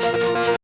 Thank you.